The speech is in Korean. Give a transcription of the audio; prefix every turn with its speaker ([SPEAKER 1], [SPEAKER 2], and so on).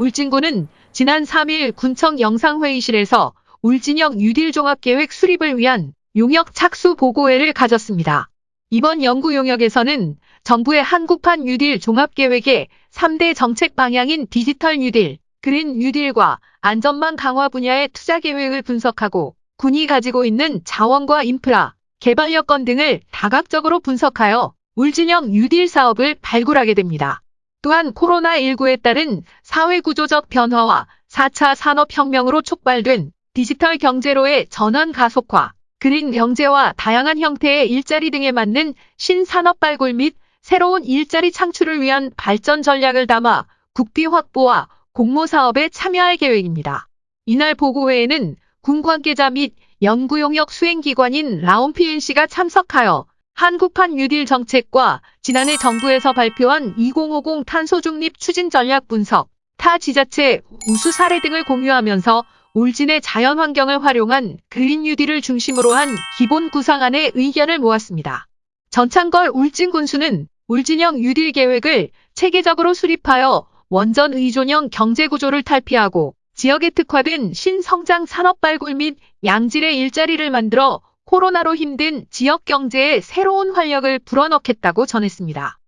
[SPEAKER 1] 울진군은 지난 3일 군청 영상회의실에서 울진형 뉴딜 종합계획 수립을 위한 용역 착수 보고회를 가졌습니다. 이번 연구 용역에서는 정부의 한국판 뉴딜 종합계획의 3대 정책 방향인 디지털 뉴딜, 그린 뉴딜과 안전망 강화 분야의 투자 계획을 분석하고 군이 가지고 있는 자원과 인프라, 개발 여건 등을 다각적으로 분석하여 울진형 뉴딜 사업을 발굴하게 됩니다. 또한 코로나19에 따른 사회구조적 변화와 4차 산업혁명으로 촉발된 디지털 경제로의 전환 가속화, 그린 경제와 다양한 형태의 일자리 등에 맞는 신산업 발굴 및 새로운 일자리 창출을 위한 발전 전략을 담아 국비 확보와 공모 사업에 참여할 계획입니다. 이날 보고회에는 군 관계자 및 연구용역 수행기관인 라온PNC가 참석하여 한국판 뉴딜 정책과 지난해 정부에서 발표한 2050 탄소 중립 추진 전략 분석, 타 지자체 우수 사례 등을 공유하면서 울진의 자연 환경을 활용한 그린 뉴딜을 중심으로 한 기본 구상안의 의견을 모았습니다. 전창걸 울진 군수는 울진형 뉴딜 계획을 체계적으로 수립하여 원전 의존형 경제 구조를 탈피하고 지역에 특화된 신성장 산업 발굴 및 양질의 일자리를 만들어 코로나로 힘든 지역 경제에 새로운 활력을 불어넣겠다고 전했습니다.